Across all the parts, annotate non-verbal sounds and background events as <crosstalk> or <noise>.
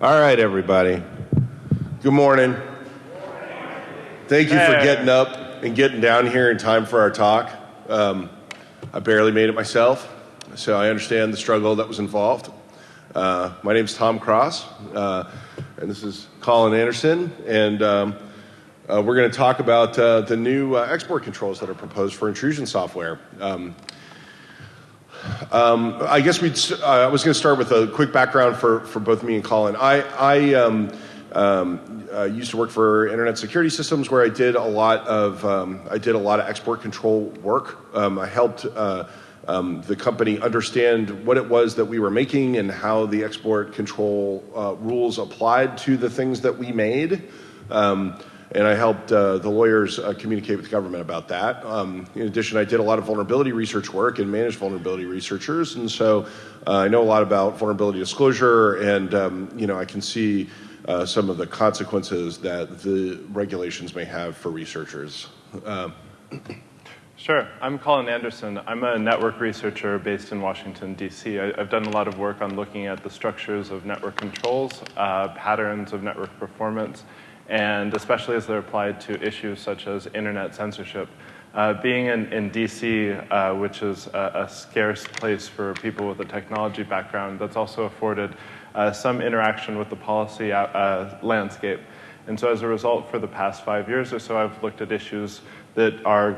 All right, everybody. Good morning. Thank you for getting up and getting down here in time for our talk. Um, I barely made it myself, so I understand the struggle that was involved. Uh, my name is Tom Cross, uh, and this is Collin Anderson, and um, uh, we're going to talk about uh, the new uh, export controls that are proposed for intrusion software. Um, um, I guess we'd, uh, I was going to start with a quick background for, for both me and Collin. I, I um, um, uh, used to work for Internet Security Systems, where I did a lot of um, I did a lot of export control work. Um, I helped uh, um, the company understand what it was that we were making and how the export control uh, rules applied to the things that we made. Um, and I helped uh, the lawyers uh, communicate with the government about that. Um, in addition, I did a lot of vulnerability research work and managed vulnerability researchers, and so uh, I know a lot about vulnerability disclosure, and um, you know I can see uh, some of the consequences that the regulations may have for researchers. Um, Sure. I'm Collin Anderson. I'm a network researcher based in Washington, D.C. I, have done a lot of work on looking at the structures of network controls, uh, patterns of network performance, and especially as they're applied to issues such as internet censorship. Uh, being in, in D.C., uh, which is a, a scarce place for people with a technology background, that's also afforded uh, some interaction with the policy uh, uh, landscape. And so as a result, for the past five years or so, I've looked at issues that are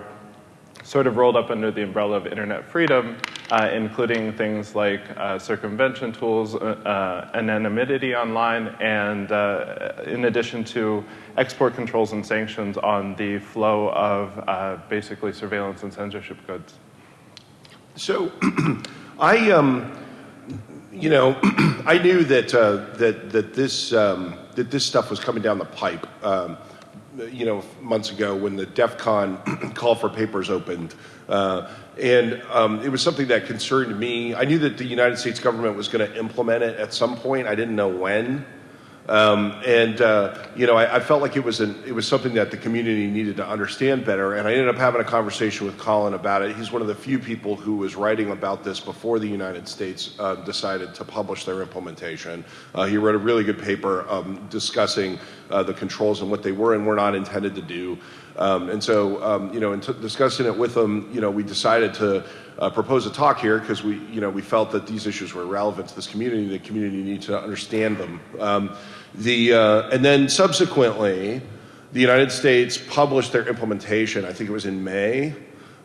sort of rolled up under the umbrella of internet freedom, uh, including things like uh, circumvention tools, uh, uh, anonymity online, and uh, in addition to export controls and sanctions on the flow of basically surveillance and censorship goods. So, <clears throat> I, um, you know, <clears throat> I knew that that that this um, that this stuff was coming down the pipe. Um, you know, months ago when the DEF CON <clears throat> call for papers opened, uh, and um, it was something that concerned me. I knew that the United States government was going to implement it at some point. I didn't know when. Um, and uh, you know, I, I felt like it was an, it was something that the community needed to understand better. And I ended up having a conversation with Collin about it. He's one of the few people who was writing about this before the United States uh, decided to publish their implementation. Uh, he wrote a really good paper um, discussing uh, the controls and what they were and were not intended to do. Um, and so, um, you know, in discussing it with him, you know, we decided to uh, propose a talk here because we, you know, we felt that these issues were relevant to this community. The community needs to understand them. The uh, and then subsequently, the United States published their implementation. I think it was in May.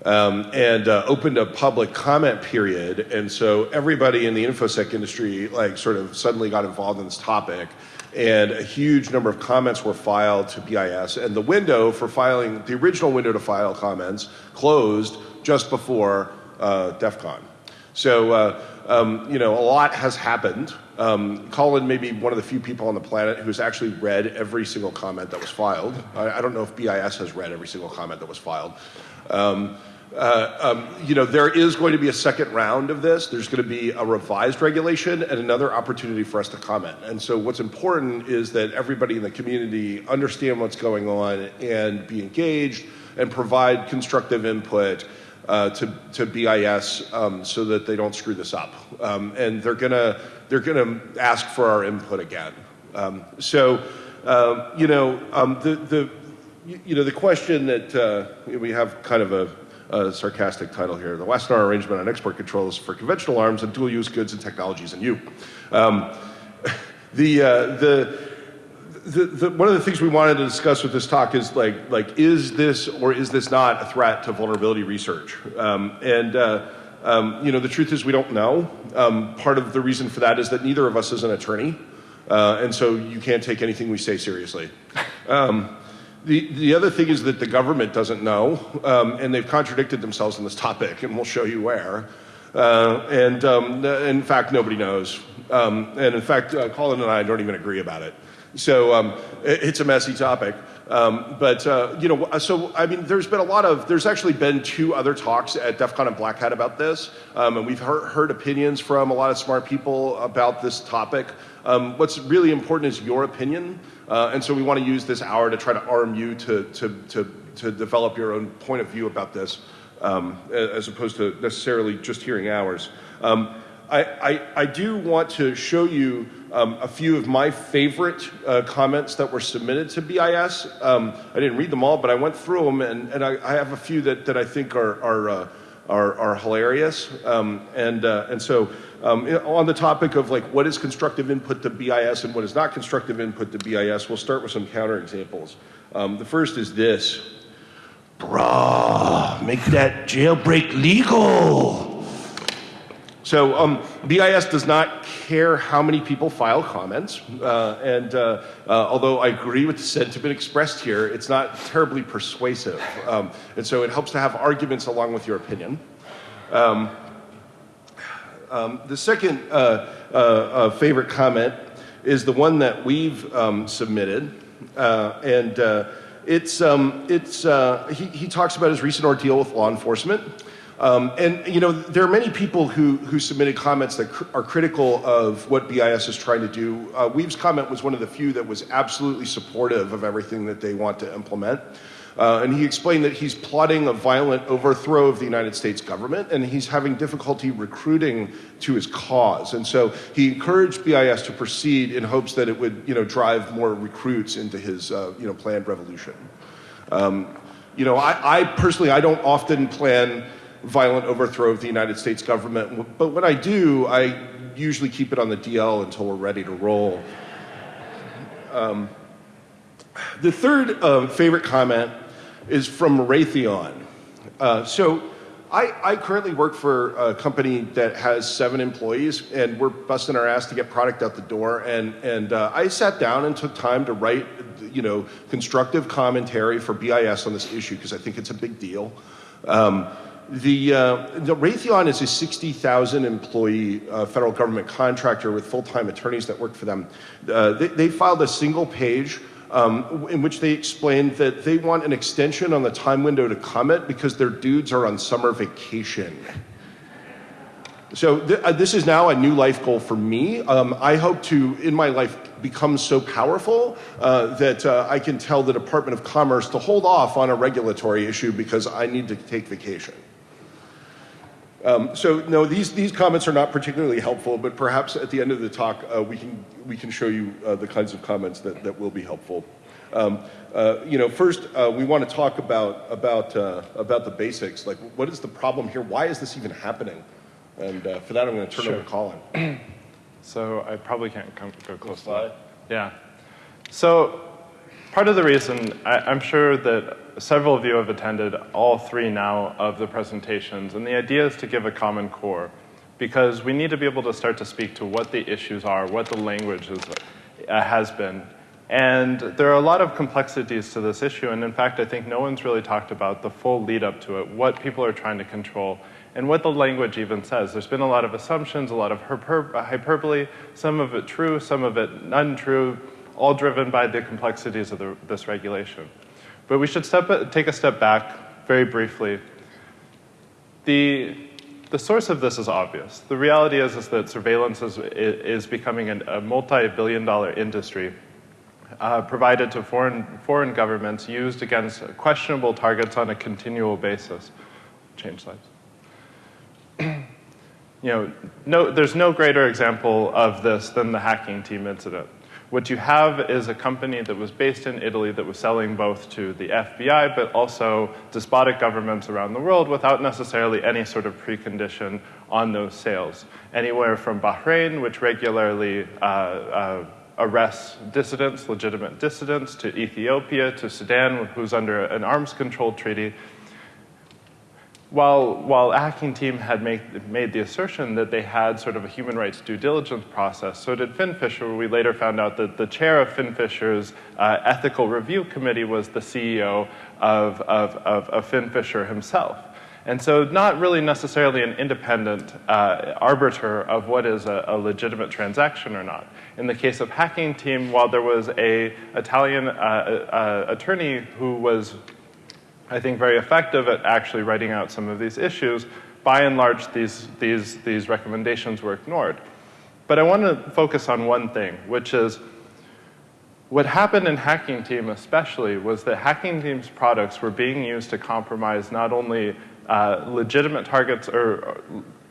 Um, and uh, opened a public comment period, and so everybody in the infosec industry, like, sort of suddenly got involved in this topic, and a huge number of comments were filed to BIS, and the window for filing, the original window to file comments, closed just before uh, DEF CON. So, uh, um, you know, a lot has happened. Um, Collin may be one of the few people on the planet who's actually read every single comment that was filed. I, I don't know if BIS has read every single comment that was filed. Um, uh, um, you know, there is going to be a second round of this. There's going to be a revised regulation and another opportunity for us to comment. And so, what's important is that everybody in the community understand what's going on and be engaged and provide constructive input uh, to, to BIS um, so that they don't screw this up. Um, and they're gonna they're gonna ask for our input again. Um, so, uh, you know, um, the the you know the question that uh, we have kind of a, a sarcastic title here: the Wassenaar arrangement on export controls for conventional arms and dual-use goods and technologies in you. Um, <laughs> the uh, the the, the, one of the things we wanted to discuss with this talk is like, like, is this or is this not a threat to vulnerability research? Um, and uh, um, you know, the truth is we don't know. Um, part of the reason for that is that neither of us is an attorney, uh, and so you can't take anything we say seriously. Um, the, the other thing is that the government doesn't know, um, and they've contradicted themselves on this topic, and we'll show you where. Uh, and um, in fact, nobody knows. Um, and in fact, uh, Collin and I don't even agree about it. So um, it, it's a messy topic. Um, but uh, you know, so I mean, there's been a lot of. There's actually been two other talks at DEF CON and Black Hat about this, um, and we've heard, heard opinions from a lot of smart people about this topic. Um, what's really important is your opinion, uh, and so we want to use this hour to try to arm you to to to, to develop your own point of view about this, um, as opposed to necessarily just hearing ours. Um, I, I, I do want to show you um, a few of my favorite uh, comments that were submitted to BIS. Um, I didn't read them all, but I went through them, and, and I, I have a few that, that I think are, are, uh, are, are, hilarious. Um, and, uh, and so um, on the topic of like what is constructive input to BIS and what is not constructive input to BIS, we'll start with some counterexamples. Um, the first is this. Bruh, make that jailbreak legal. So um, BIS does not care how many people file comments, uh, and uh, uh, although I agree with the sentiment expressed here, it's not terribly persuasive. Um, and so it helps to have arguments along with your opinion. Um, um the second uh, uh, uh, favorite comment is the one that we've um, submitted, and it's, um, it's, he, he talks about his recent ordeal with law enforcement. Um, and you know, there are many people who, who submitted comments that cr- are critical of what BIS is trying to do. Uh, Weave's comment was one of the few that was absolutely supportive of everything that they want to implement. Uh, and he explained that he's plotting a violent overthrow of the United States government and he's having difficulty recruiting to his cause. And so he encouraged BIS to proceed in hopes that it would, you know, drive more recruits into his, uh, you know, planned revolution. Um, you know, I, I personally, I don't often plan violent overthrow of the United States government. But when I do, I usually keep it on the DL until we're ready to roll. Um, the third um, favorite comment is from Raytheon. Uh, so I, I, currently work for a company that has seven employees, and we're busting our ass to get product out the door. And, and uh, I sat down and took time to write, you know, constructive commentary for BIS on this issue because I think it's a big deal. Um, the, uh, the Raytheon is a 60,000 employee uh, federal government contractor with full time attorneys that work for them. Uh, they, they, filed a single page um, in which they explained that they want an extension on the time window to comment because their dudes are on summer vacation. So th- uh, this is now a new life goal for me. Um, I hope to, in my life, become so powerful uh, that uh, I can tell the Department of Commerce to hold off on a regulatory issue because I need to take vacation. Um, so no, these, these comments are not particularly helpful, but perhaps at the end of the talk, uh, we, can, we can show you uh, the kinds of comments that, that will be helpful. Um, uh, you know, first, uh, we want to talk about, about, uh, about the basics. Like, what is the problem here? Why is this even happening? And uh, for that, I'm going to turn sure. over to Collin. <clears throat> so I probably can't come, go close to that. Yeah. So part of the reason, I, I'm sure that several of you have attended all three now of the presentations, and the idea is to give a common core because we need to be able to start to speak to what the issues are, what the language is, uh, has been. And there are a lot of complexities to this issue, and in fact, I think no one's really talked about the full lead up to it, what people are trying to control, and what the language even says. There's been a lot of assumptions, a lot of hyperbole, some of it true, some of it untrue, all driven by the complexities of the, this regulation. But we should step, take a step back very briefly. The, the source of this is obvious. The reality is, is that surveillance is, is becoming an, a multi-billion dollar industry uh, provided to foreign, foreign governments used against questionable targets on a continual basis. Change slides. <clears throat> you know, no, there's no greater example of this than the hacking team incident. What you have is a company that was based in Italy that was selling both to the FBI but also despotic governments around the world without necessarily any sort of precondition on those sales. Anywhere from Bahrain, which regularly uh, uh, arrests dissidents, legitimate dissidents, to Ethiopia, to Sudan, who's under an arms control treaty, while, while hacking team had make, made the assertion that they had sort of a human rights due diligence process, so did FinFisher. We later found out that the chair of FinFisher's uh, ethical review committee was the CEO of, of, of, of FinFisher himself. And so not really necessarily an independent uh, arbiter of what is a, a, legitimate transaction or not. In the case of hacking team, while there was a Italian uh, uh, attorney who was I think, very effective at actually writing out some of these issues. By and large, these, these, these recommendations were ignored. But I want to focus on one thing, which is what happened in Hacking Team especially was that Hacking Team's products were being used to compromise not only uh, legitimate targets or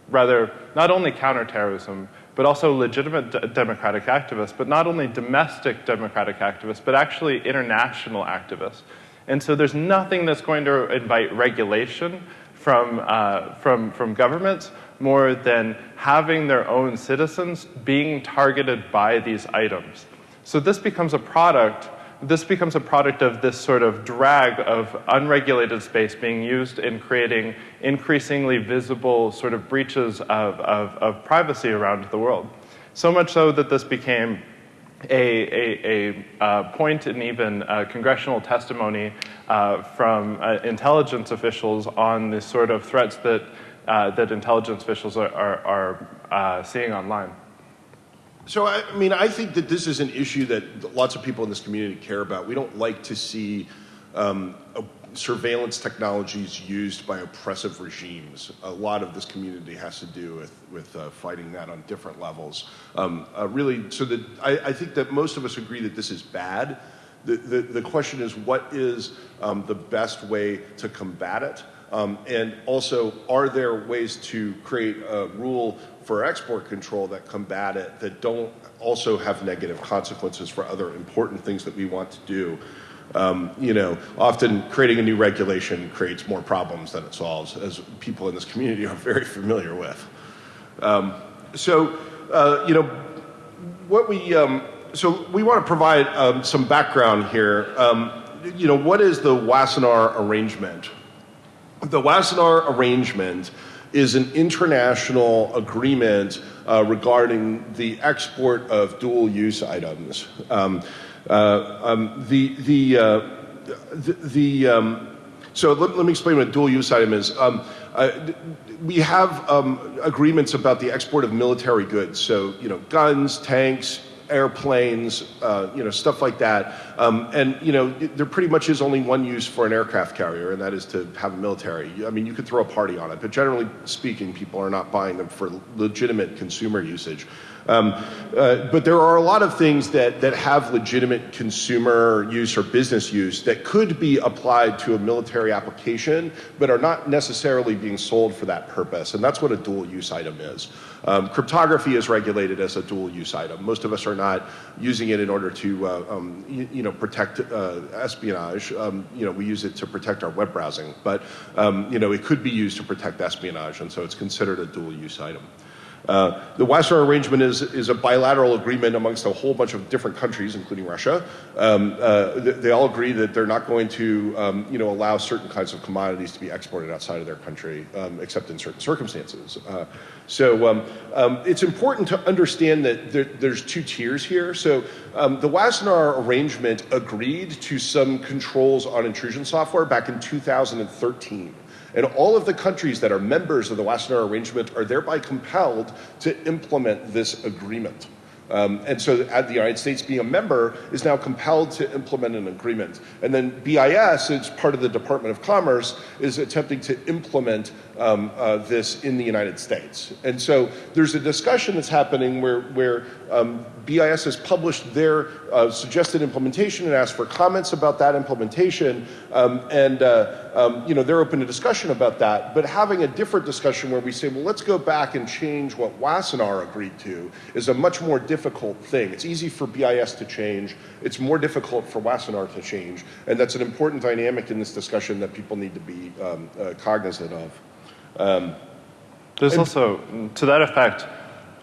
rather not only counterterrorism, but also legitimate democratic activists, but not only domestic democratic activists, but actually international activists. And so there's nothing that's going to invite regulation from, uh, from, from governments more than having their own citizens being targeted by these items. So this becomes a product this becomes a product of this sort of drag of unregulated space being used in creating increasingly visible sort of breaches of, of, of privacy around the world. So much so that this became a, a, a point in even uh, congressional testimony uh, from uh, intelligence officials on the sort of threats that, uh, that intelligence officials are, are, are seeing online. So, I mean, I think that this is an issue that lots of people in this community care about. We don't like to see um, surveillance technologies used by oppressive regimes. A lot of this community has to do with, with uh, fighting that on different levels. Um, uh, really, so that I, I, think that most of us agree that this is bad. The, the, the question is, what is um, the best way to combat it? Um, and also, are there ways to create a rule for export control that combat it that don't also have negative consequences for other important things that we want to do? Um, you know, often creating a new regulation creates more problems than it solves, as people in this community are very familiar with. Um, so, uh, you know, what we um, so we want to provide um, some background here. Um, you know, what is the Wassenaar arrangement? The Wassenaar arrangement is an international agreement uh, regarding the export of dual use items. Um, um, the, the, uh, the, the um, so let, let, me explain what a dual use item is. Um, uh, we have um, agreements about the export of military goods, so you know, guns, tanks, airplanes, uh, you know, stuff like that. Um, and, you know, there pretty much is only one use for an aircraft carrier, and that is to have a military. I mean, you could throw a party on it, but generally speaking, people are not buying them for legitimate consumer usage. Um, uh, but there are a lot of things that, that have legitimate consumer use or business use that could be applied to a military application, but are not necessarily being sold for that purpose. And that's what a dual use item is. Um, cryptography is regulated as a dual use item. Most of us are not using it in order to, uh, um, you, you, know, protect uh, espionage. Um, you know, we use it to protect our web browsing, but, um, you know, it could be used to protect espionage, and so it's considered a dual use item. Uh, the Wassenaar arrangement is, is a bilateral agreement amongst a whole bunch of different countries, including Russia. Um, uh, they, they, all agree that they're not going to, um, you know, allow certain kinds of commodities to be exported outside of their country, um, except in certain circumstances. Uh, so um, um, it's important to understand that there, there's two tiers here. So um, the Wassenaar arrangement agreed to some controls on intrusion software back in 2013. And all of the countries that are members of the Wassenaar Arrangement are thereby compelled to implement this agreement. Um, and so the United States being a member is now compelled to implement an agreement. And then BIS, as part of the Department of Commerce, is attempting to implement um, uh, this in the United States. And so there's a discussion that's happening where, where um, BIS has published their uh, suggested implementation and asked for comments about that implementation. Um, and, uh, um, you know, they're open to discussion about that. But having a different discussion where we say, well, let's go back and change what Wassenaar agreed to is a much more difficult thing. It's easy for BIS to change. It's more difficult for Wassenaar to change. And that's an important dynamic in this discussion that people need to be um, uh, cognizant of. Um, There's also, to that effect,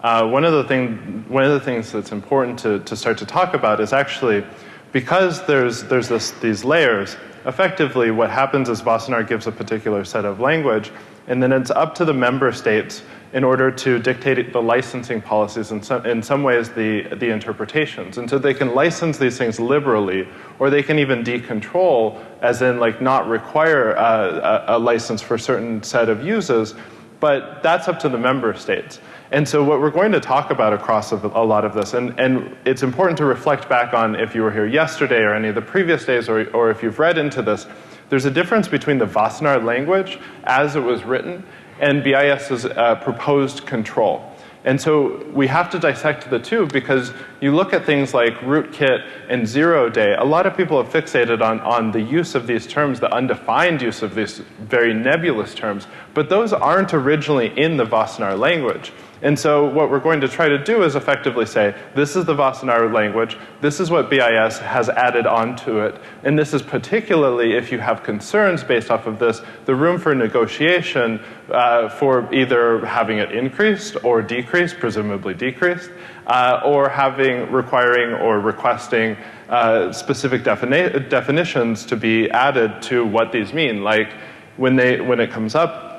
uh, one, of the thing, one of the things that's important to, to start to talk about is actually because there's, there's this, these layers, effectively what happens is Wassenaar gives a particular set of language, and then it's up to the member states in order to dictate the licensing policies and some, in some ways the, the interpretations. And so they can license these things liberally, or they can even decontrol, as in like not require a, a, a license for a certain set of uses, but that's up to the member states. And so what we're going to talk about across a lot of this, and, and it's important to reflect back on if you were here yesterday or any of the previous days, or, or if you've read into this, there's a difference between the Wassenaar language as it was written and BIS's uh, proposed control. And so we have to dissect the two because you look at things like rootkit and zero day. A lot of people have fixated on, on the use of these terms, the undefined use of these very nebulous terms, but those aren't originally in the Wassenaar language. And so what we're going to try to do is effectively say, this is the Wassenaar language, this is what BIS has added onto it, and this is particularly, if you have concerns based off of this, the room for negotiation uh, for either having it increased or decreased, presumably decreased, uh, or having, requiring or requesting uh, specific defini definitions to be added to what these mean. Like when, they, when it comes up,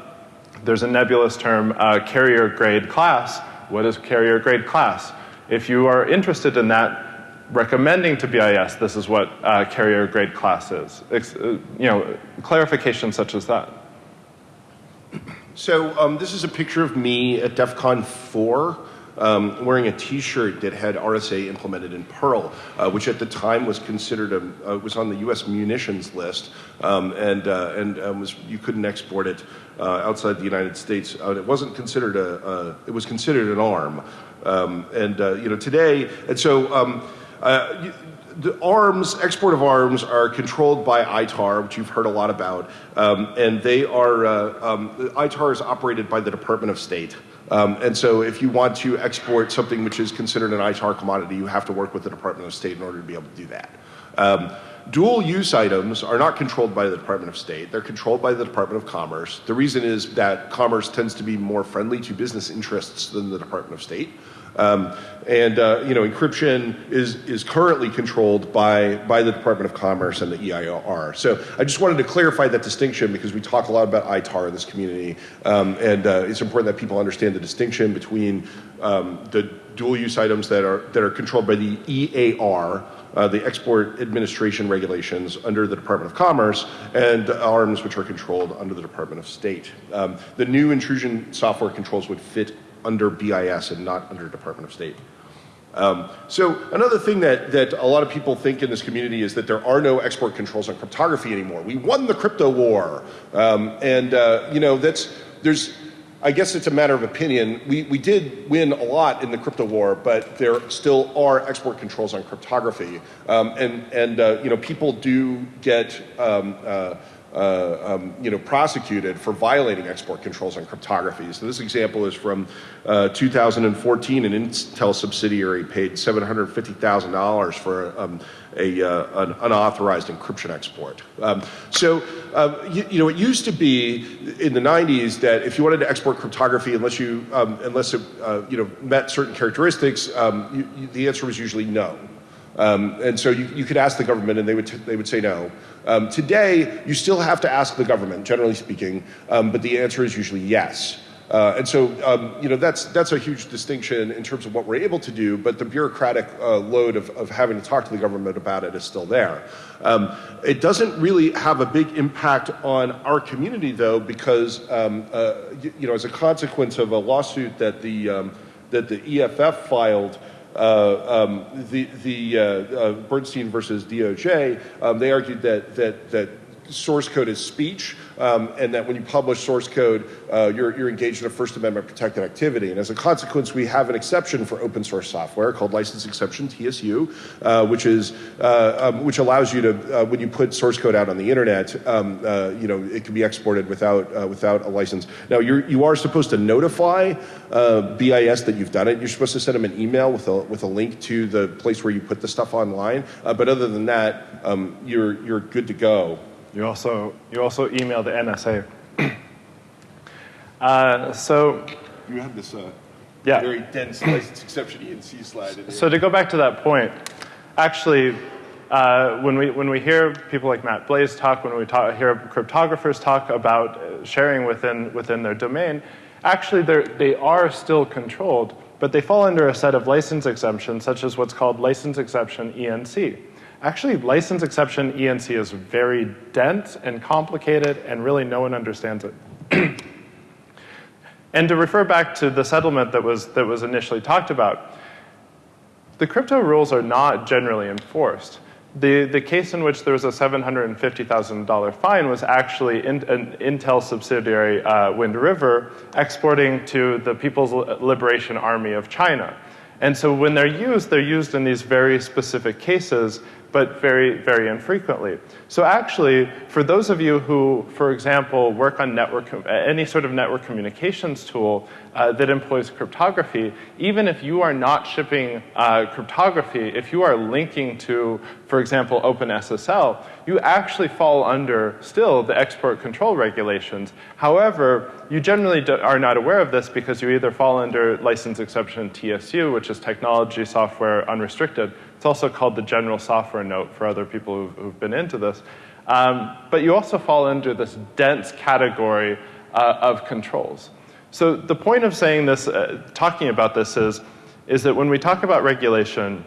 there's a nebulous term, uh, carrier grade class. What is carrier grade class? If you are interested in that, recommending to BIS this is what uh, carrier grade class is. Uh, you know, clarification such as that. So um, this is a picture of me at DEF CON 4 um, wearing a T-shirt that had RSA implemented in Perl, uh, which at the time was considered a uh, was on the U.S. munitions list, um, and uh, and um, was you couldn't export it uh, outside the United States. Uh, it wasn't considered a, a, it was considered an arm, um, and uh, you know today, and so. Um, you, the arms, export of arms, are controlled by ITAR, which you've heard a lot about, um, and they are um, ITAR is operated by the Department of State. Um, and so if you want to export something which is considered an ITAR commodity, you have to work with the Department of State in order to be able to do that. Um, dual use items are not controlled by the Department of State. They're controlled by the Department of Commerce. The reason is that commerce tends to be more friendly to business interests than the Department of State. Um, and uh, you know, encryption is is currently controlled by by the Department of Commerce and the EAR. So I just wanted to clarify that distinction because we talk a lot about ITAR in this community, um, and uh, it's important that people understand the distinction between um, the dual use items that are that are controlled by the EAR. Uh, the export administration regulations under the Department of Commerce and arms which are controlled under the Department of State. Um, the new intrusion software controls would fit under BIS and not under Department of State. Um, so another thing that, that a lot of people think in this community is that there are no export controls on cryptography anymore. We won the crypto war. Um, and, uh, you know, that's, there's, I guess it's a matter of opinion. We, we did win a lot in the crypto war, but there still are export controls on cryptography. Um, and, and uh, you know, people do get, um, uh, uh, um, you know, prosecuted for violating export controls on cryptography. So this example is from uh, 2014. An Intel subsidiary paid $750,000 for um, a, uh, an unauthorized encryption export. Um, so, uh, you, you, know, it used to be in the 90s that if you wanted to export cryptography, unless you, um, unless it, uh, you know, met certain characteristics, um, you, you, the answer was usually no. Um, and so you, you, could ask the government and they would, they would say no. Um, today, you still have to ask the government, generally speaking, um, but the answer is usually yes. Uh, and so, um, you know, that's, that's a huge distinction in terms of what we're able to do, but the bureaucratic uh, load of, of having to talk to the government about it is still there. Um, it doesn't really have a big impact on our community, though, because, um, uh, you, you, know, as a consequence of a lawsuit that the, that the EFF filed, uh, um, the, the uh, uh, Bernstein versus DOJ, um, they argued that, that, that source code is speech, um, and that when you publish source code, uh, you're, you're engaged in a First Amendment protected activity. And as a consequence, we have an exception for open source software called license exception TSU, uh, which is uh, um, which allows you to uh, when you put source code out on the internet, um, uh, you know it can be exported without without a license. Now you're you are supposed to notify BIS that you've done it. You're supposed to send them an email with a with a link to the place where you put the stuff online. but other than that, um, you're you're good to go. You also, you also email the NSA. <clears throat> uh, so. You have this uh, yeah. very dense license exception ENC slide. So to go back to that point, actually, uh, when, we, when we hear people like Matt Blaze talk, when we talk, hear cryptographers talk about uh, sharing within, within their domain, actually they are still controlled, but they fall under a set of license exemptions, such as what's called license exception ENC. Actually, license exception ENC is very dense and complicated, and really no one understands it. <clears throat> and to refer back to the settlement that was, that was initially talked about, the crypto rules are not generally enforced. The, the case in which there was a $750,000 fine was actually in, an Intel subsidiary, uh, Wind River, exporting to the People's Liberation Army of China. And so when they're used, they're used in these very specific cases but very, very infrequently. So actually, for those of you who, for example, work on network, any sort of network communications tool uh, that employs cryptography, even if you are not shipping uh, cryptography, if you are linking to, for example, OpenSSL, you actually fall under still the export control regulations. However, you generally are not aware of this because you either fall under license exception TSU, which is technology software unrestricted, it's also called the general software note for other people who've, who've been into this. Um, but you also fall into this dense category uh, of controls. So the point of saying this, uh, talking about this is, is that when we talk about regulation,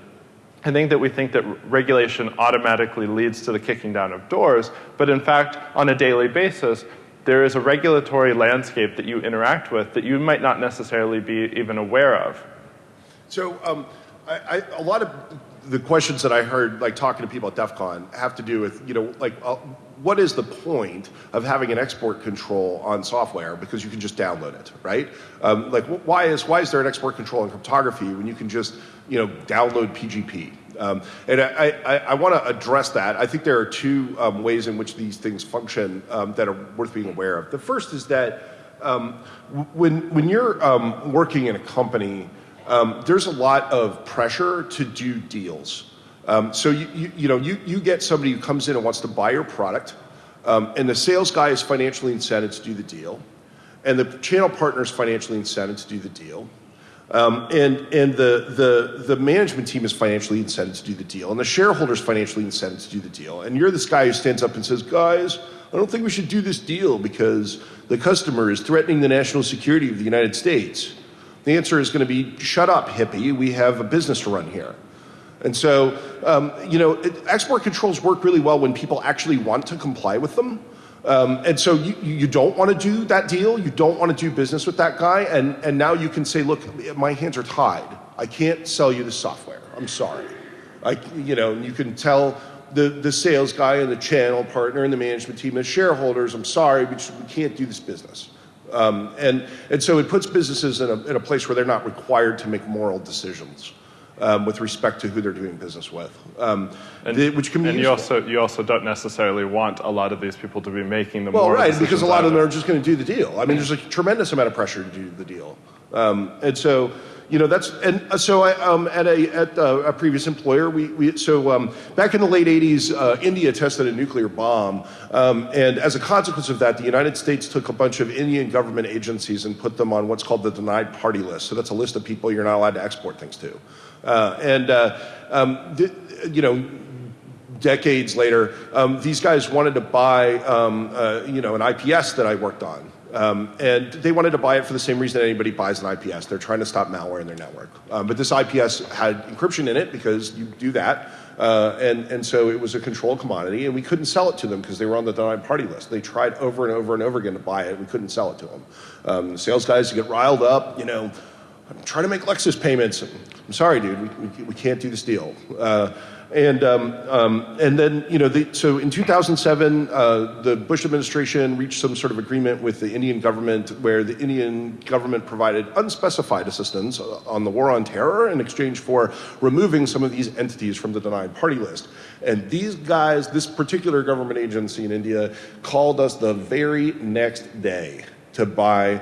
I think that we think that regulation automatically leads to the kicking down of doors, but in fact, on a daily basis, there is a regulatory landscape that you interact with that you might not necessarily be even aware of. So um, I, I, a lot of the questions that I heard, like talking to people at DEF CON, have to do with, you know, like, uh, what is the point of having an export control on software because you can just download it, right? Um, like, why is why is there an export control in cryptography when you can just, you know, download PGP? Um, and I, I, I want to address that. I think there are two um, ways in which these things function um, that are worth being aware of. The first is that um, when when you're um, working in a company um, there's a lot of pressure to do deals. Um, so you, you, you, know you, you get somebody who comes in and wants to buy your product, um, and the sales guy is financially incented to do the deal, and the channel partner is financially incented to do the deal, um, and and the, the the management team is financially incented to do the deal, and the shareholders financially incented to do the deal, and you're this guy who stands up and says, guys. I don't think we should do this deal because the customer is threatening the national security of the United States. The answer is going to be shut up, hippie. We have a business to run here. And so, um, you know, export controls work really well when people actually want to comply with them. Um, and so you, you don't want to do that deal. You don't want to do business with that guy. And, and now you can say, look, my hands are tied. I can't sell you the software. I'm sorry. I, you know, you can tell the, the sales guy and the channel partner and the management team and shareholders, I'm sorry, just, we can't do this business. Um, and, and so it puts businesses in a, in a place where they're not required to make moral decisions. Um, with respect to who they're doing business with, um, and, the, which can be. And you also you also don't necessarily want a lot of these people to be making the. Moral Well, right, because a lot of them are just going to do the deal. I mean, there's a tremendous amount of pressure to do the deal, um, and so you know that's and uh, so I um, at a at uh, a previous employer we, we so um, back in the late 80s uh, India tested a nuclear bomb um, and as a consequence of that the United States took a bunch of Indian government agencies and put them on what's called the denied party list. So that's a list of people you're not allowed to export things to. Uh, and uh, um, you know decades later um, these guys wanted to buy um, uh, you know an IPS that I worked on um, and they wanted to buy it for the same reason anybody buys an IPS. They're trying to stop malware in their network. Um, but this IPS had encryption in it because you do that. Uh, and, and so it was a controlled commodity, and we couldn't sell it to them because they were on the denied party list. They tried over and over and over again to buy it. We couldn't sell it to them. Um, the sales guys get riled up, you know, I'm trying to make Lexus payments. I'm sorry, dude, we, we, we can't do this deal. Uh, and, um, um, and then, you know, the, so in 2007, uh, the Bush administration reached some sort of agreement with the Indian government where the Indian government provided unspecified assistance on the war on terror in exchange for removing some of these entities from the denied party list. And these guys, this particular government agency in India, called us the very next day to buy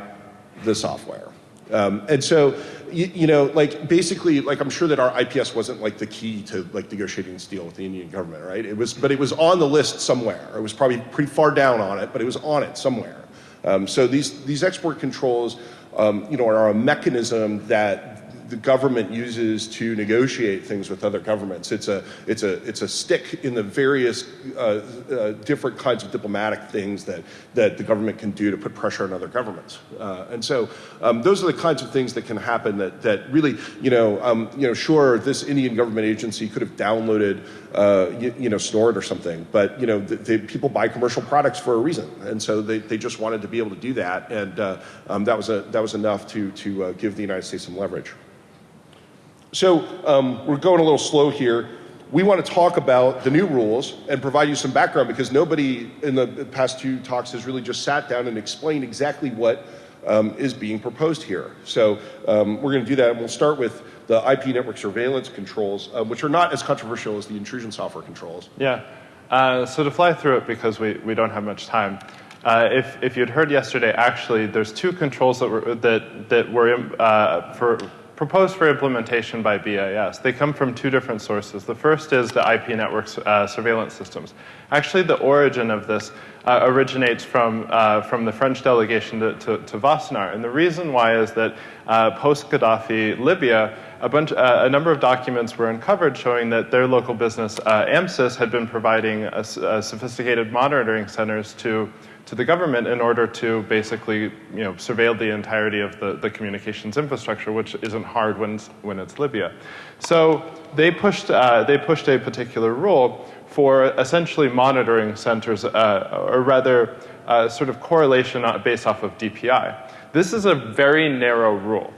the software. Um, and so you, you, know, like basically, like I'm sure that our IPS wasn't like the key to like negotiating this deal with the Indian government, right? It was, but it was on the list somewhere. It was probably pretty far down on it, but it was on it somewhere. Um, so these these export controls, um, you know, are a mechanism that the government uses to negotiate things with other governments. It's a, it's a, it's a stick in the various uh, uh, different kinds of diplomatic things that, that the government can do to put pressure on other governments. Uh, and so um, those are the kinds of things that can happen that, that really, you know, um, you know, sure, this Indian government agency could have downloaded, uh, you, you, know, Snort or something, but, you know, the, the people buy commercial products for a reason. And so they, they just wanted to be able to do that. And uh, um, that, was a, that was enough to, to uh, give the United States some leverage. So um, we're going a little slow here. we want to talk about the new rules and provide you some background because nobody in the past two talks has really just sat down and explained exactly what um, is being proposed here. So um, we're going to do that, and we'll start with the IP network surveillance controls, uh, which are not as controversial as the intrusion software controls. Yeah. Uh, so to fly through it, because we, we don't have much time, uh, if, if you'd heard yesterday, actually, there's two controls that were, that, that were uh, for proposed for implementation by BIS. They come from two different sources. The first is the IP network uh, surveillance systems. Actually, the origin of this uh, originates from, uh, from the French delegation to, to, to. And the reason why is that uh, post-Gaddafi Libya, a, bunch, uh, a number of documents were uncovered showing that their local business, uh, Amesys, had been providing a, a sophisticated monitoring centers to to the government in order to basically you know, surveil the entirety of the, the communications infrastructure, which isn't hard when it's, when it's Libya. So they pushed, uh, they pushed a particular rule for essentially monitoring centers, uh, or rather, uh, sort of correlation based off of DPI. This is a very narrow rule.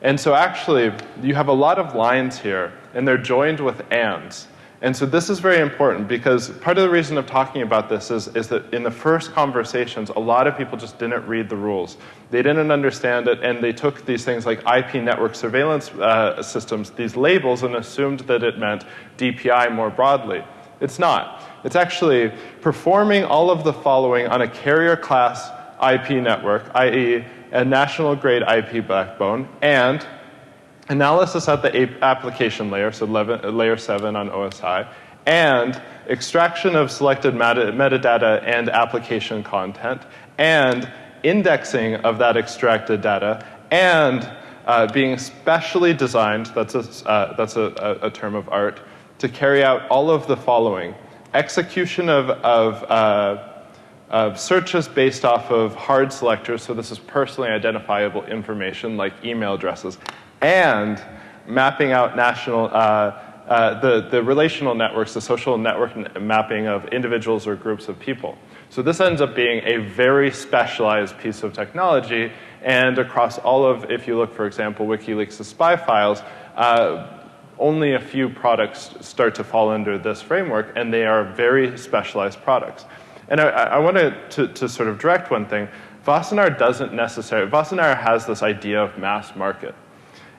And so actually, you have a lot of lines here, and they're joined with ands. And so this is very important because part of the reason of talking about this is, is that in the first conversations, a lot of people just didn't read the rules. They didn't understand it, and they took these things like IP network surveillance uh, systems, these labels, and assumed that it meant DPI more broadly. It's not. It's actually performing all of the following on a carrier class IP network, i.e., a national grade IP backbone, and analysis at the application layer, so layer 7 on OSI, and extraction of selected meta metadata and application content, and indexing of that extracted data, and uh, being specially designed, that's, a, uh, that's a, a, term of art, to carry out all of the following. Execution of, of, uh, of searches based off of hard selectors, so this is personally identifiable information like email addresses, and mapping out national, uh, uh, the, the relational networks, the social network mapping of individuals or groups of people. So this ends up being a very specialized piece of technology, and across all of, if you look, for example, WikiLeaks' spy files, uh, only a few products start to fall under this framework, and they are very specialized products. And I, I wanted to, to sort of direct one thing. Wassenaar doesn't necessarily, Wassenaar has this idea of mass market.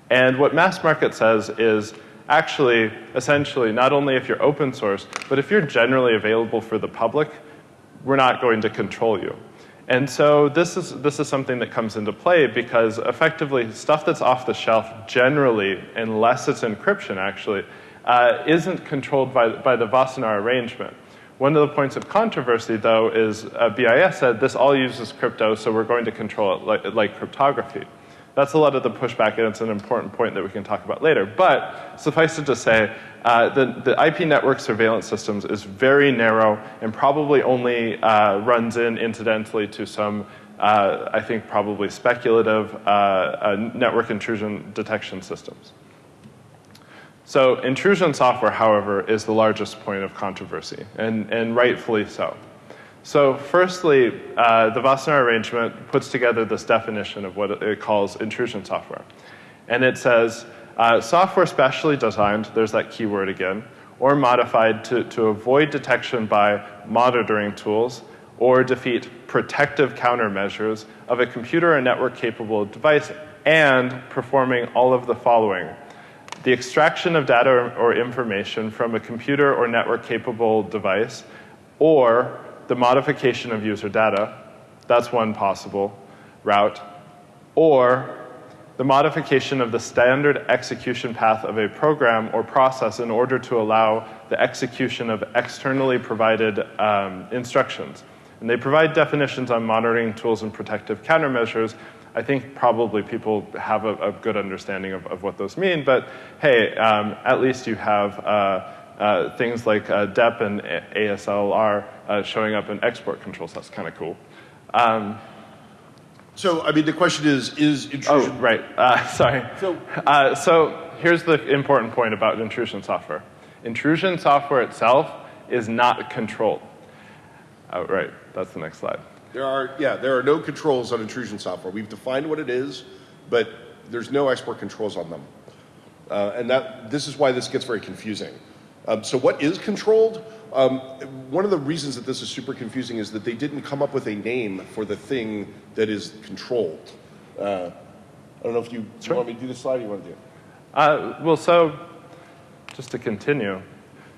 And what mass market says is actually, essentially, not only if you're open source, but if you're generally available for the public, we're not going to control you. And so this is, this is something that comes into play because effectively stuff that's off the shelf generally, unless it's encryption actually, uh, isn't controlled by, by the Wassenaar arrangement. One of the points of controversy, though, is uh, BIS said this all uses crypto, so we're going to control it like, like cryptography. That's a lot of the pushback, and it's an important point that we can talk about later. But suffice it to say, uh, the, the IP network surveillance systems is very narrow and probably only uh, runs in incidentally to some, uh, I think, probably speculative uh, uh, network intrusion detection systems. So intrusion software, however, is the largest point of controversy, and, and rightfully so. So firstly, uh, the Wassenaar arrangement puts together this definition of what it calls intrusion software. And it says, uh, software specially designed, there's that keyword again, or modified to, to avoid detection by monitoring tools or defeat protective countermeasures of a computer or network capable device and performing all of the following. The extraction of data or, or information from a computer or network capable device or the modification of user data. That's one possible route. Or the modification of the standard execution path of a program or process in order to allow the execution of externally provided um, instructions. And they provide definitions on monitoring tools and protective countermeasures. I think probably people have a, a good understanding of, of, what those mean, but hey, um, at least you have uh, uh, things like uh, DEP and ASLR uh, showing up in export controls. That's kind of cool. Um, so, I mean, the question is, is intrusion... Oh, right. Uh, <laughs> sorry. So, uh, so here's the important point about intrusion software. Intrusion software itself is not controlled. Oh, right. That's the next slide. There are, yeah, there are no controls on intrusion software. We've defined what it is, but there's no export controls on them. Uh, and that, this is why this gets very confusing. Um, so what is controlled? Um, one of the reasons that this is super confusing is that they didn't come up with a name for the thing that is controlled. Uh, I don't know if you, sure. you want me to do the slide or you want to do it? Uh, well, so just to continue.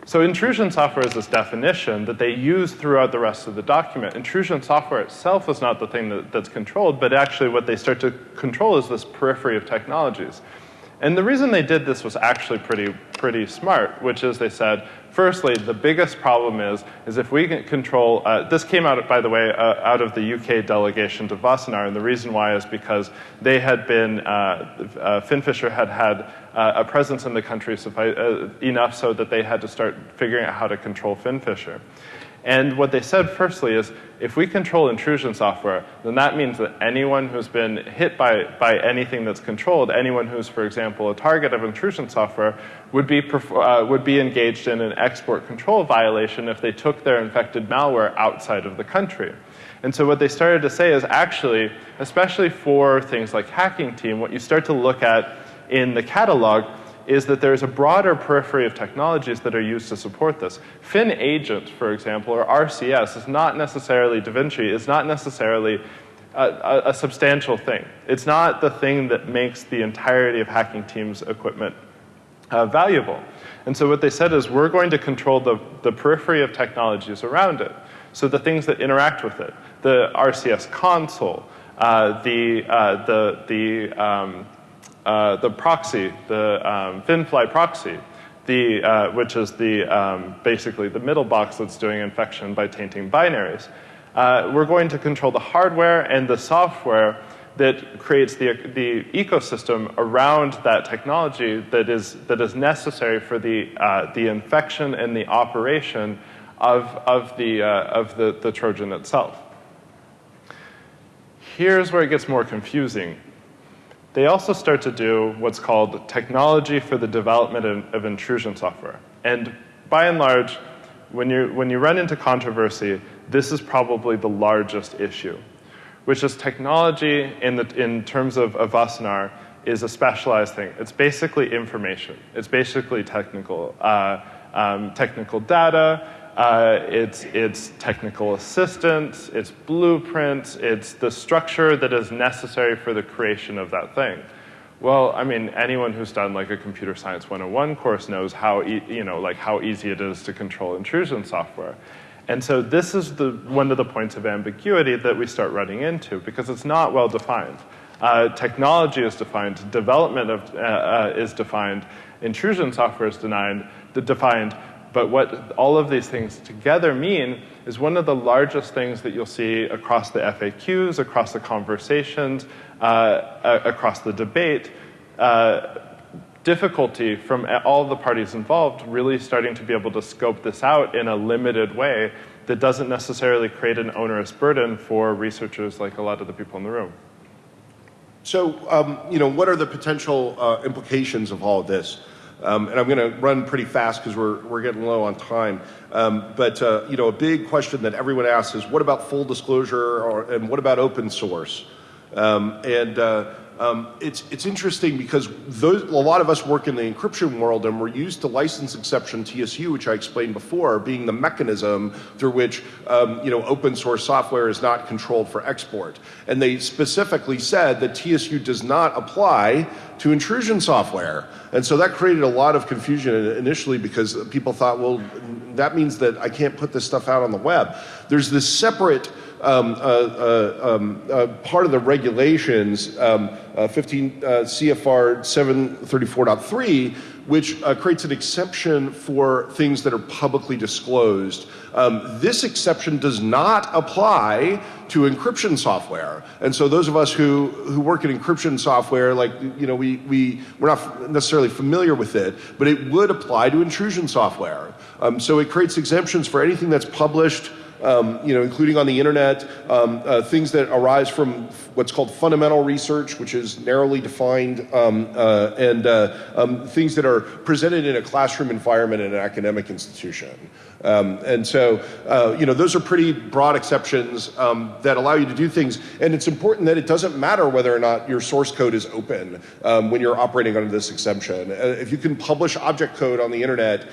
So intrusion software is this definition that they use throughout the rest of the document. Intrusion software itself is not the thing that, that's controlled, but actually what they start to control is this periphery of technologies. And the reason they did this was actually pretty, pretty smart, which is they said, firstly, the biggest problem is, is if we can control, uh, this came out, by the way, uh, out of the UK delegation to Wassenaar, and the reason why is because they had been, uh, uh FinFisher had had uh, a presence in the country uh, enough so that they had to start figuring out how to control FinFisher. And what they said firstly is, if we control intrusion software, then that means that anyone who's been hit by, by anything that's controlled, anyone who's, for example, a target of intrusion software, would be, uh, would be engaged in an export control violation if they took their infected malware outside of the country. And so what they started to say is actually, especially for things like Hacking Team, what you start to look at in the catalog is that there's a broader periphery of technologies that are used to support this. FinAgent, for example, or RCS is not necessarily DaVinci, is not necessarily a, a, a, substantial thing. It's not the thing that makes the entirety of hacking team's equipment uh, valuable. And so what they said is we're going to control the, the periphery of technologies around it. So the things that interact with it, the RCS console, uh, the, uh, the, the um, uh, the proxy, the um, FinFly proxy, the, uh, which is the, um, basically the middle box that's doing infection by tainting binaries. Uh, we're going to control the hardware and the software that creates the, the ecosystem around that technology that is, that is necessary for the, uh, the infection and the operation of, of, the, uh, of the, the Trojan itself. Here's where it gets more confusing they also start to do what's called technology for the development of, of intrusion software. And by and large, when you, when you run into controversy, this is probably the largest issue, which is technology in, the, in terms of, Wassenaar is a specialized thing. It's basically information. It's basically technical, uh, um, technical data, uh, it's, it's technical assistance, it's blueprints, it's the structure that is necessary for the creation of that thing. Well, I mean, anyone who's done like a computer science 101 course knows how, e you know, like how easy it is to control intrusion software. And so this is the, one of the points of ambiguity that we start running into because it's not well defined. Uh, technology is defined, development of, uh, uh, is defined, intrusion software is denied, defined, but what all of these things together mean is one of the largest things that you'll see across the FAQs, across the conversations, uh, across the debate, uh, difficulty from all the parties involved really starting to be able to scope this out in a limited way that doesn't necessarily create an onerous burden for researchers like a lot of the people in the room. So, um, you know, what are the potential uh, implications of all of this? Um, and I'm going to run pretty fast because we're, we're getting low on time. Um, but, uh, you know, a big question that everyone asks is what about full disclosure or, and what about open source? Um, and uh, um, it's, it's interesting because those, a lot of us work in the encryption world and we're used to license exception TSU, which I explained before, being the mechanism through which um, you know, open source software is not controlled for export. And they specifically said that TSU does not apply to intrusion software. And so that created a lot of confusion initially because people thought, well, that means that I can't put this stuff out on the web. There's this separate um, uh, uh, um, uh, part of the regulations, um, 15 CFR 734.3, which creates an exception for things that are publicly disclosed. Um, this exception does not apply to encryption software. And so those of us who, who work in encryption software, like, you know, we, we, we're not necessarily familiar with it, but it would apply to intrusion software. Um, so it creates exemptions for anything that's published um, you know, including on the internet, um, uh, things that arise from what's called fundamental research, which is narrowly defined, um, uh, and uh, um, things that are presented in a classroom environment in an academic institution. Um, and so, uh, you know, those are pretty broad exceptions um, that allow you to do things. And it's important that it doesn't matter whether or not your source code is open when you're operating under this exemption. Uh, if you can publish object code on the internet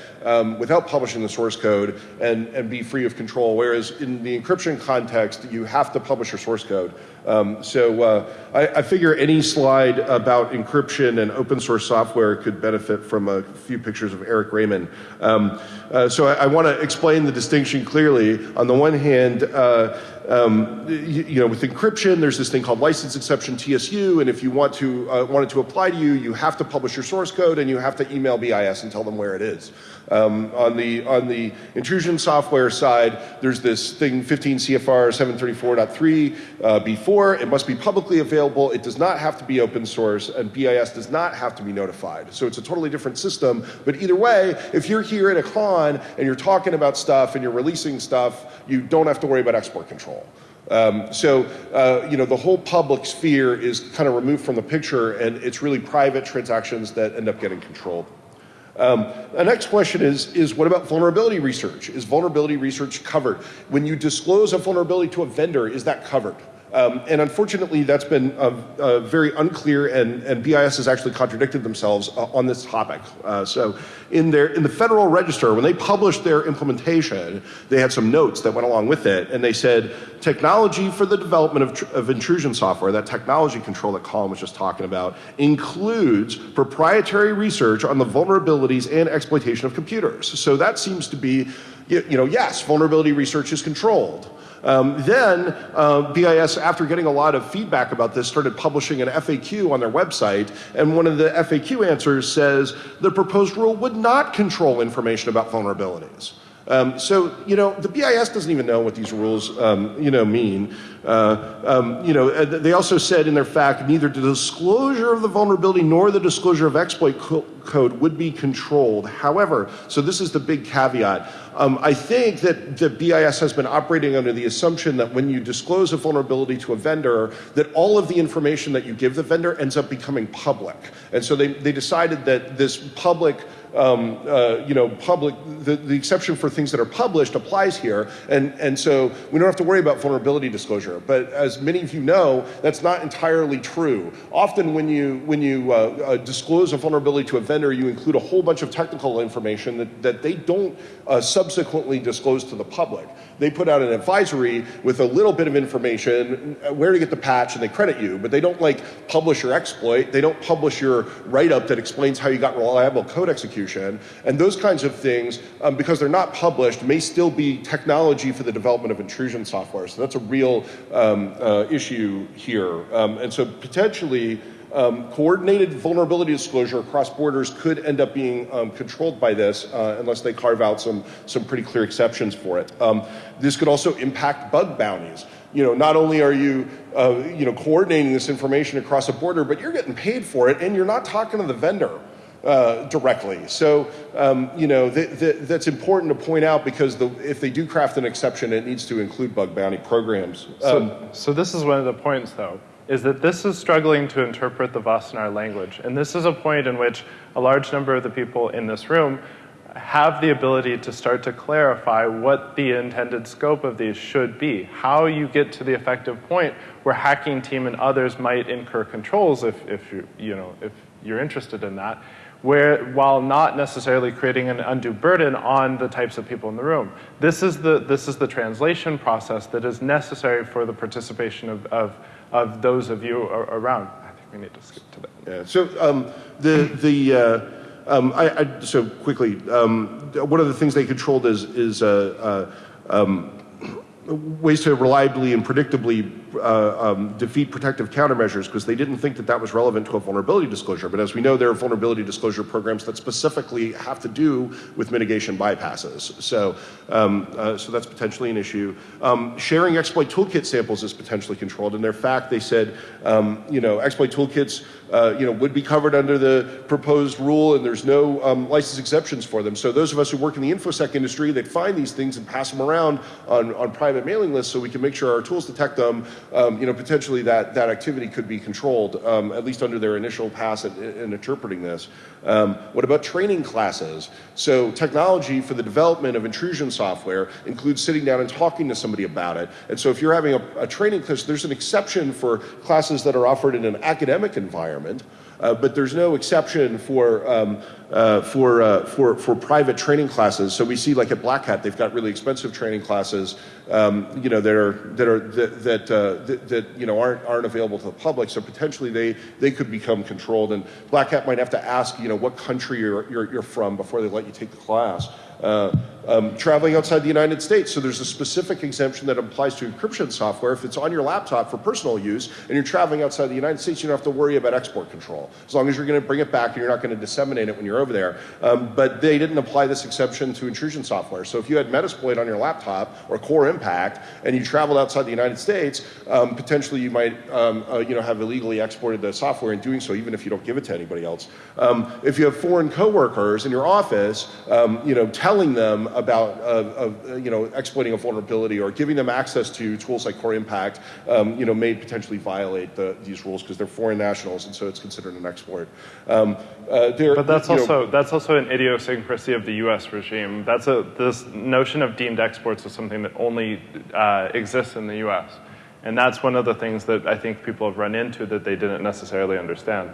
without publishing the source code and, and be free of control, whereas in the encryption context, you have to publish your source code. Um, so uh, I, I, figure any slide about encryption and open source software could benefit from a few pictures of Eric Raymond. Um, uh, so I, I want to explain the distinction clearly. On the one hand, uh, um, you, you, know, with encryption, there's this thing called license exception TSU, and if you want to uh, want it to apply to you, you have to publish your source code and you have to email BIS and tell them where it is. Um, on the on the intrusion software side, there's this thing 15 CFR 734.3 uh, before. It must be publicly available. It does not have to be open source, and BIS does not have to be notified. So it's a totally different system. But either way, if you're here at a con and you're talking about stuff and you're releasing stuff, you don't have to worry about export control. Um, so, uh, you know, the whole public sphere is kind of removed from the picture, and it's really private transactions that end up getting controlled. Um, the next question is, is what about vulnerability research? Is vulnerability research covered? When you disclose a vulnerability to a vendor, is that covered? Um, and unfortunately, that's been very unclear, and, and BIS has actually contradicted themselves uh, on this topic. Uh, so, in their in the Federal Register, when they published their implementation, they had some notes that went along with it, and they said technology for the development of, of intrusion software, that technology control that Collin was just talking about, includes proprietary research on the vulnerabilities and exploitation of computers. So that seems to be, you, you know, yes, vulnerability research is controlled. Um, then uh, BIS, after getting a lot of feedback about this, started publishing an FAQ on their website. And one of the FAQ answers says the proposed rule would not control information about vulnerabilities. Um, so, you know, the BIS doesn't even know what these rules, um, you know, mean. Uh, um, you know, uh, they also said in their fact, neither the disclosure of the vulnerability nor the disclosure of exploit co code would be controlled. However, so this is the big caveat. Um, I think that the BIS has been operating under the assumption that when you disclose a vulnerability to a vendor, that all of the information that you give the vendor ends up becoming public. And so they, they decided that this public um, uh, you know, public, the, the exception for things that are published applies here. And, and so we don't have to worry about vulnerability disclosure. But as many of you know, that's not entirely true. Often when you, when you uh, uh, disclose a vulnerability to a vendor, you include a whole bunch of technical information that, that they don't uh, subsequently disclosed to the public. They put out an advisory with a little bit of information, uh, where to get the patch, and they credit you, but they don't like publish your exploit. They don't publish your write-up that explains how you got reliable code execution execution. And those kinds of things, um, because they're not published, may still be technology for the development of intrusion software. So that's a real um, uh, issue here. Um, and so potentially, um, coordinated vulnerability disclosure across borders could end up being um, controlled by this uh, unless they carve out some, some pretty clear exceptions for it. Um, this could also impact bug bounties. You know, not only are you, uh, you know, coordinating this information across a border, but you're getting paid for it and you're not talking to the vendor. Uh, directly. So, um, you know, th th that's important to point out because the, if they do craft an exception, it needs to include bug bounty programs. Um, so, so this is one of the points, though, is that this is struggling to interpret the Wassenaar language. And this is a point in which a large number of the people in this room have the ability to start to clarify what the intended scope of these should be, how you get to the effective point where hacking team and others might incur controls if, if, you, you know, if you're interested in that where, while not necessarily creating an undue burden on the types of people in the room. This is the, this is the translation process that is necessary for the participation of, of, of those of you around. I think we need to skip to that. Yeah, so um, the, the, uh, um, I, I, so quickly, um, one of the things they controlled is, is uh, uh, um, ways to reliably and predictably uh, um, defeat protective countermeasures because they didn't think that that was relevant to a vulnerability disclosure. But as we know, there are vulnerability disclosure programs that specifically have to do with mitigation bypasses. So, um, uh, so that's potentially an issue. Um, sharing exploit toolkit samples is potentially controlled. In their fact, they said, um, you know, exploit toolkits uh, you know, would be covered under the proposed rule, and there's no um, license exceptions for them. So those of us who work in the infosec industry, they find these things and pass them around on, on private mailing lists so we can make sure our tools detect them. Um, you know, potentially that, that activity could be controlled, um, at least under their initial pass at, in interpreting this. Um, what about training classes? So technology for the development of intrusion software includes sitting down and talking to somebody about it. And so if you're having a, a training class, there's an exception for classes that are offered in an academic environment. Uh, but there's no exception for, um, uh, for, uh, for, for private training classes. So we see like at Black Hat, they've got really expensive training classes, um, you know, that are, that, are, that, that, uh, that, that, you know, aren't, aren't available to the public. So potentially they, they could become controlled. And Black Hat might have to ask, you know, what country you're, you're, you're from before they let you take the class. Uh, um, traveling outside the United States. So there's a specific exemption that applies to encryption software. If it's on your laptop for personal use and you're traveling outside the United States, you don't have to worry about export control. As long as you're going to bring it back and you're not going to disseminate it when you're over there. Um, but they didn't apply this exception to intrusion software. So if you had Metasploit on your laptop or Core Impact and you traveled outside the United States, um, potentially you might um, uh, you know, have illegally exported the software in doing so, even if you don't give it to anybody else. Um, if you have foreign coworkers in your office, um, you know, telling them about uh, uh, you know exploiting a vulnerability or giving them access to tools like Core Impact, um, you know, may potentially violate the, these rules because they're foreign nationals, and so it's considered an exploit. Um, uh, but that's also know, that's also an idiosyncrasy of the U.S. regime. That's a this notion of deemed exports is something that only uh, exists in the U.S. And that's one of the things that I think people have run into that they didn't necessarily understand.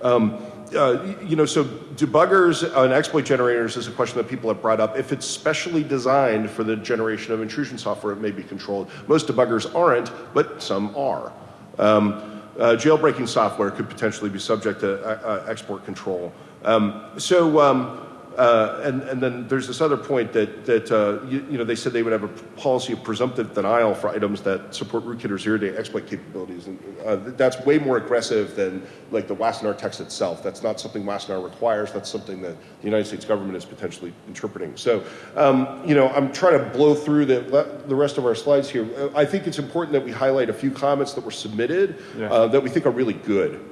Um, uh, you know, so debuggers and exploit generators is a question that people have brought up. If it's specially designed for the generation of intrusion software, it may be controlled. Most debuggers aren't, but some are. Um, uh, jailbreaking software could potentially be subject to uh, uh export control. Um, so um, uh, and, and then there's this other point that, that uh, you, you, know, they said they would have a policy of presumptive denial for items that support rootkit or zero-day exploit capabilities. And uh, that's way more aggressive than like the Wassenaar text itself. That's not something Wassenaar requires. That's something that the United States government is potentially interpreting. So, um, you know, I'm trying to blow through the, the rest of our slides here. I think it's important that we highlight a few comments that were submitted yeah. Uh, that we think are really good.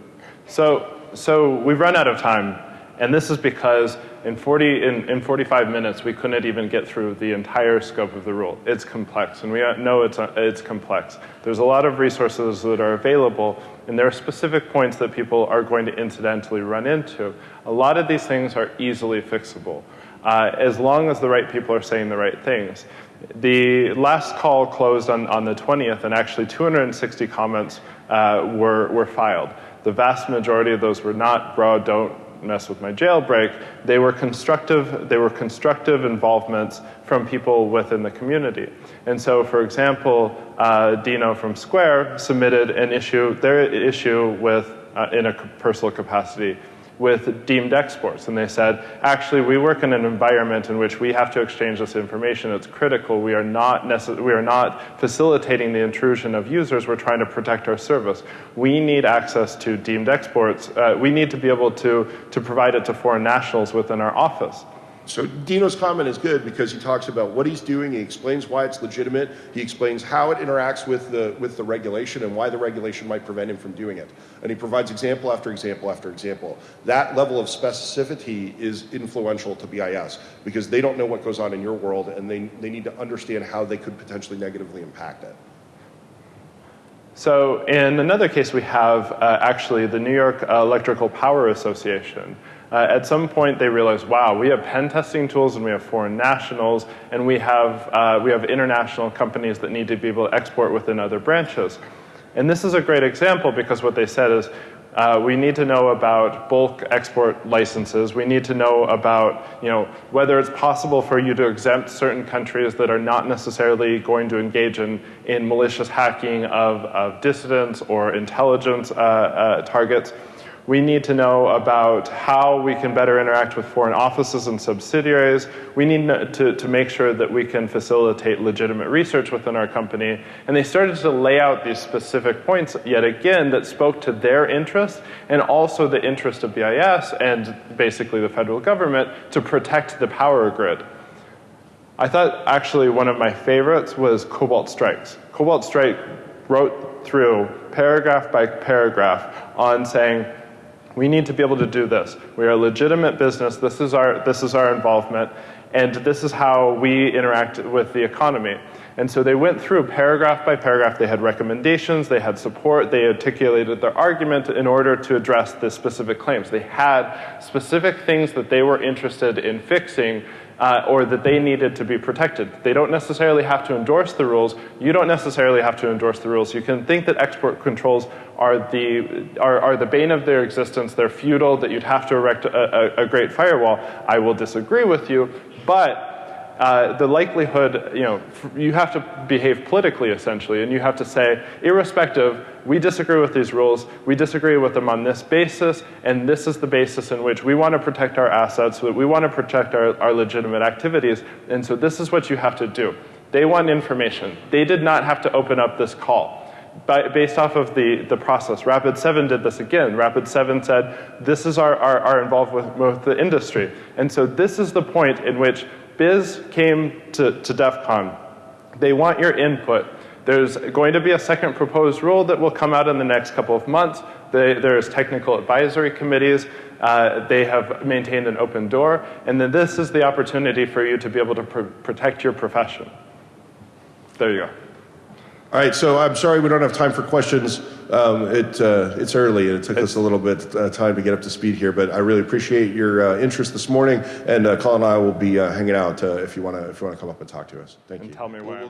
So, so we've run out of time. And this is because in, 40, in, in 45 minutes, we couldn't even get through the entire scope of the rule. It's complex, and we know it's, it's complex. There's a lot of resources that are available, and there are specific points that people are going to incidentally run into. A lot of these things are easily fixable, uh, as long as the right people are saying the right things. The last call closed on, on the 20th, and actually 260 comments uh, were, were filed. The vast majority of those were not, bro, don't mess with my jailbreak, they were constructive, they were constructive involvements from people within the community. And so, for example, uh, Dino from Square submitted an issue, their issue with, uh, in a personal capacity with deemed exports. And they said, actually, we work in an environment in which we have to exchange this information. It's critical. We are not, we are not facilitating the intrusion of users. We're trying to protect our service. We need access to deemed exports. Uh, we need to be able to, to provide it to foreign nationals within our office. So Dino's comment is good because he talks about what he's doing, he explains why it's legitimate, he explains how it interacts with the, with the regulation and why the regulation might prevent him from doing it. And he provides example after example after example. That level of specificity is influential to BIS because they don't know what goes on in your world and they, they need to understand how they could potentially negatively impact it. So in another case, we have uh, actually the New York Electrical Power Association. Uh, at some point, they realized, wow, we have pen testing tools and we have foreign nationals and we have, uh, we have international companies that need to be able to export within other branches. And this is a great example because what they said is, uh, we need to know about bulk export licenses. We need to know about you know, whether it's possible for you to exempt certain countries that are not necessarily going to engage in, in malicious hacking of, of dissidents or intelligence uh, uh, targets. We need to know about how we can better interact with foreign offices and subsidiaries. We need to, to make sure that we can facilitate legitimate research within our company. And they started to lay out these specific points yet again that spoke to their interest and also the interest of BIS and basically the federal government to protect the power grid. I thought actually one of my favorites was Cobalt Strikes. Cobalt Strike wrote through paragraph by paragraph on saying, we need to be able to do this. We are a legitimate business. This is our, this is our involvement. And this is how we interact with the economy. And so they went through paragraph by paragraph. They had recommendations, they had support, they articulated their argument in order to address the specific claims. They had specific things that they were interested in fixing uh, or that they needed to be protected. They don't necessarily have to endorse the rules. You don't necessarily have to endorse the rules. You can think that export controls are the, are, are the bane of their existence. They're futile, that you'd have to erect a, a, a great firewall. I will disagree with you, but uh, the likelihood, you know, you have to behave politically essentially, and you have to say, irrespective, we disagree with these rules, we disagree with them on this basis, and this is the basis in which we want to protect our assets, so that we want to protect our, our legitimate activities, and so this is what you have to do. They want information. They did not have to open up this call. By, based off of the, the process. Rapid7 did this again. Rapid7 said, this is our, our, our involvement with, with the industry. And so this is the point in which BIS came to, to DEF CON. They want your input. There's going to be a second proposed rule that will come out in the next couple of months. They, there's technical advisory committees. Uh, they have maintained an open door. And then this is the opportunity for you to be able to pr protect your profession. There you go. All right, so I'm sorry we don't have time for questions. Um, it, uh, it's early and it took us a little bit uh, time to get up to speed here, but I really appreciate your uh, interest this morning. And uh, Collin and I will be uh, hanging out uh, if you want to if you want to come up and talk to us. Thank and you. Tell me where.